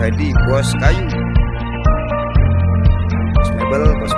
Rohedi bos kayu bos mebel bos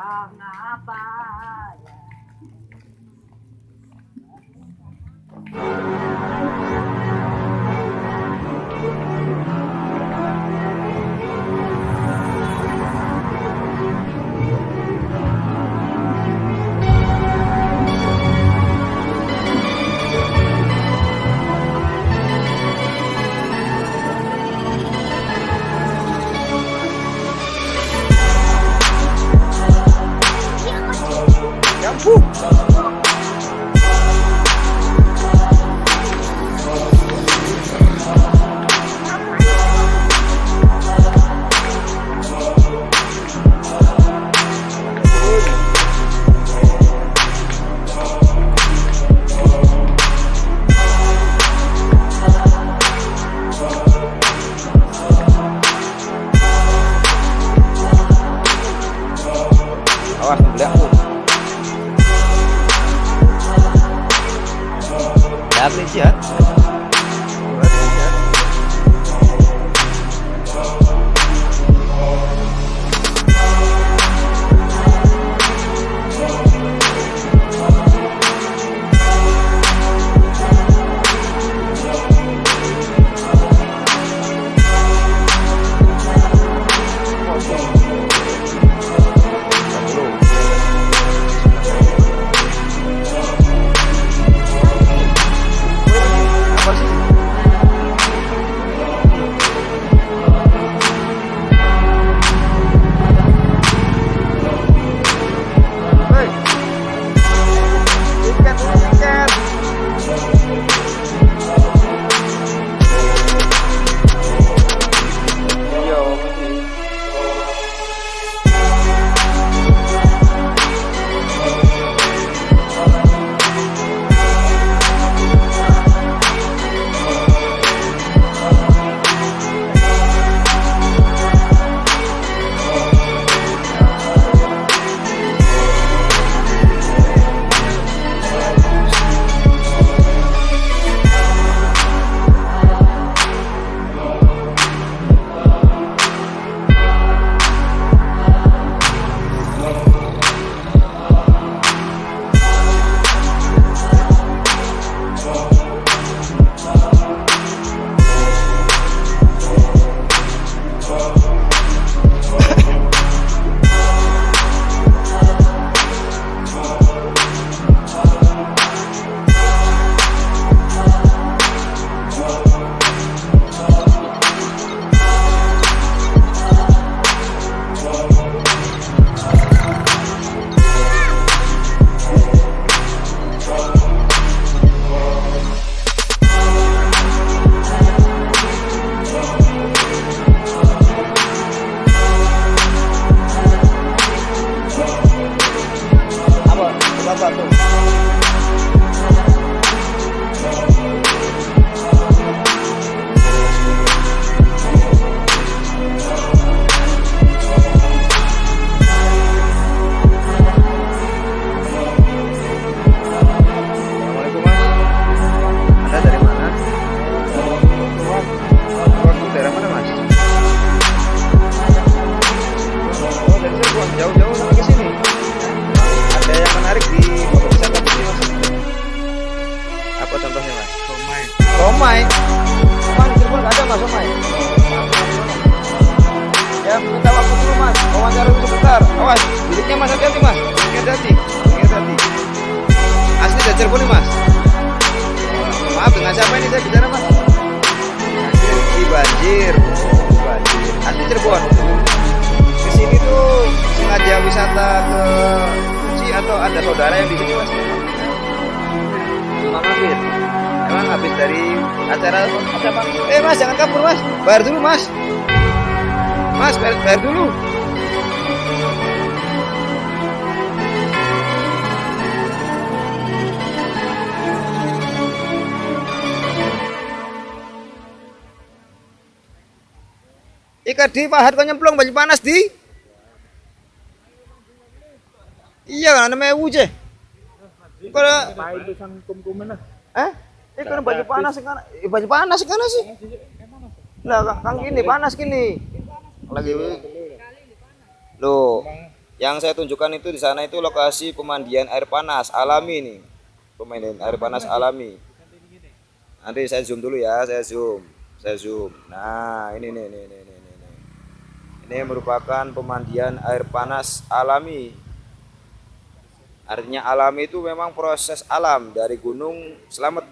yang apa ya. Mas hati-hati mas. Hati-hati hati-hati. Dari Cirebon mas. Maaf dengan siapa ini saya bicara mas? Di banjir. Banjir. Asli Cirebon. Ke sini tuh sengaja wisata ke Uci atau ada saudara yang di sini mas? Cuma mampir emang habis dari acara? Apa? Eh mas jangan kabur mas. Bayar dulu mas. Mas bayar, bayar dulu Ika di pahat kau nyemplung baju panas di. Iya kan namanya wuje. Kalau eh ini kan baju panas kan baju panas kan sih. Lah Kang- gini panas gini. Lagi Loh, yang saya tunjukkan itu di sana itu lokasi pemandian air panas alami nih. Pemandian air panas alami. Nanti saya zoom dulu ya, saya zoom. Saya zoom. Nah, ini nih nih nih. nih. Ini merupakan pemandian air panas alami. Artinya alami itu memang proses alam dari gunung Selamet.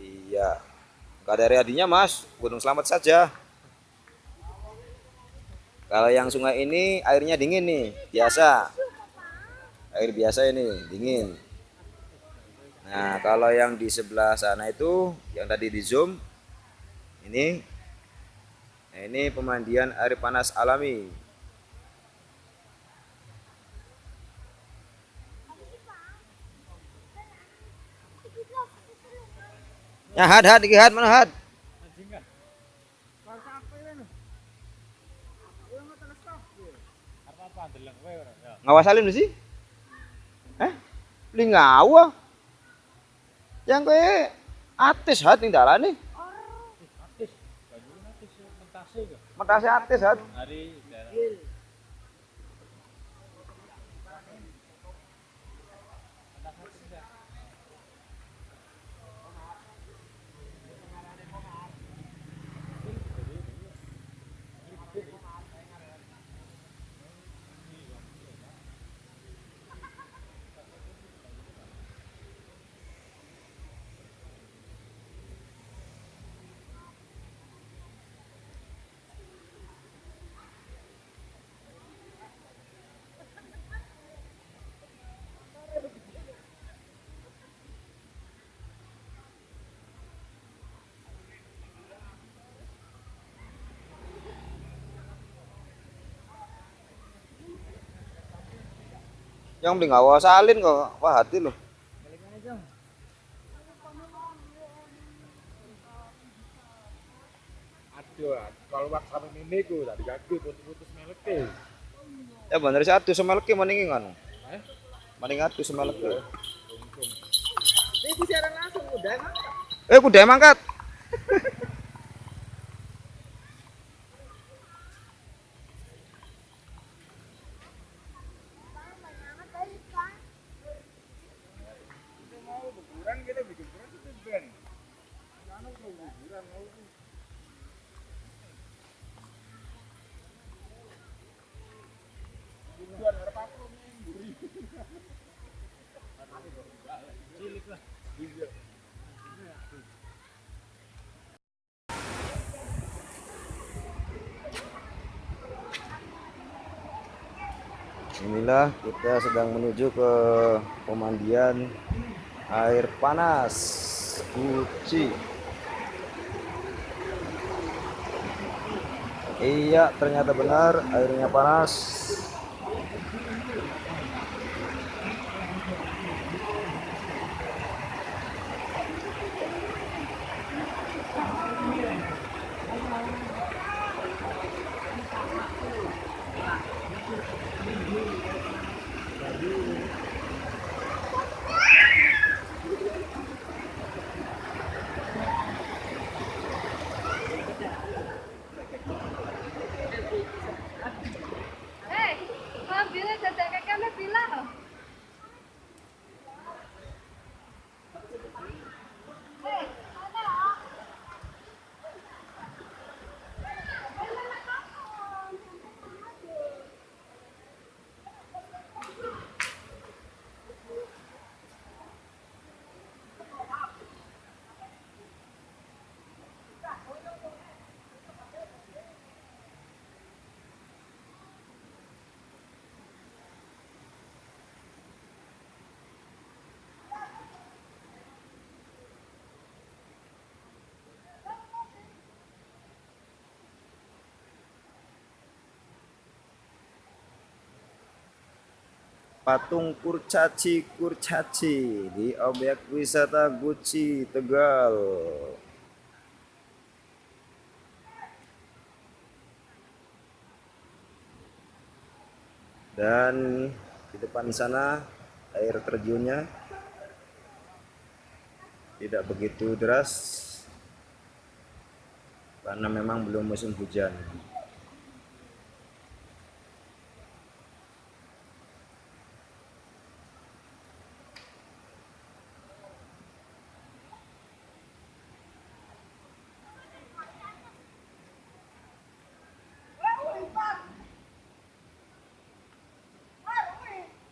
Iya. Gak ada riadinya mas, gunung Selamet saja. Kalau yang sungai ini airnya dingin nih, biasa. Air biasa ini, dingin. Nah, kalau yang di sebelah sana itu, yang tadi di zoom, ini, nah ini pemandian air panas alami. Ya, had, had, iki had, mana had? Ya. Ngawasalin sih? Eh? Ngawa? Yang kowe atis hat ning dalane. Atis. Banyu atis Metase atis hat. Hari Yang beli ngawasalin kok. Wah, hati loh. Aduh, kalau ini ku tadi kaki putus-putus meleke. Ya bener atuh semelke mending ngono. Eh? Mending atuh semelke. Ibu siaran langsung udah emang. Eh, kuda mangkat. Inilah kita sedang menuju ke pemandian air panas Guci. Iya, ternyata benar airnya panas. Patung kurcaci kurcaci. Di objek wisata Guci Tegal. Dan di depan sana air terjunnya. Tidak begitu deras. Karena memang belum musim hujan